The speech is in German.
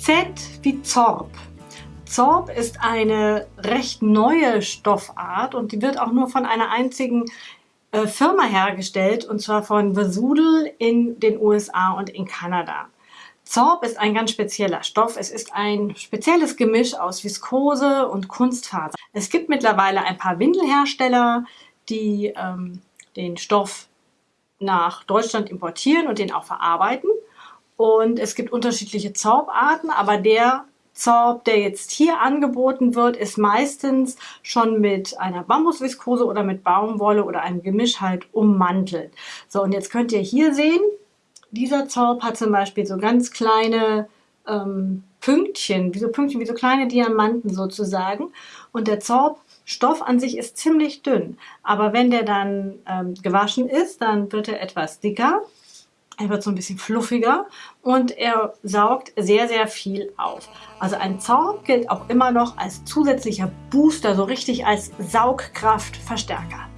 Z wie Zorb. Zorb ist eine recht neue Stoffart und die wird auch nur von einer einzigen äh, Firma hergestellt und zwar von Vesudel in den USA und in Kanada. Zorb ist ein ganz spezieller Stoff. Es ist ein spezielles Gemisch aus Viskose und Kunstfaser. Es gibt mittlerweile ein paar Windelhersteller, die ähm, den Stoff nach Deutschland importieren und den auch verarbeiten. Und es gibt unterschiedliche Zorbarten, aber der Zorb, der jetzt hier angeboten wird, ist meistens schon mit einer Bambusviskose oder mit Baumwolle oder einem Gemisch halt ummantelt. So, und jetzt könnt ihr hier sehen, dieser Zorb hat zum Beispiel so ganz kleine ähm, Pünktchen, wie so Pünktchen, wie so kleine Diamanten sozusagen. Und der Zorbstoff an sich ist ziemlich dünn. Aber wenn der dann ähm, gewaschen ist, dann wird er etwas dicker. Er wird so ein bisschen fluffiger und er saugt sehr, sehr viel auf. Also ein Zorb gilt auch immer noch als zusätzlicher Booster, so richtig als Saugkraftverstärker.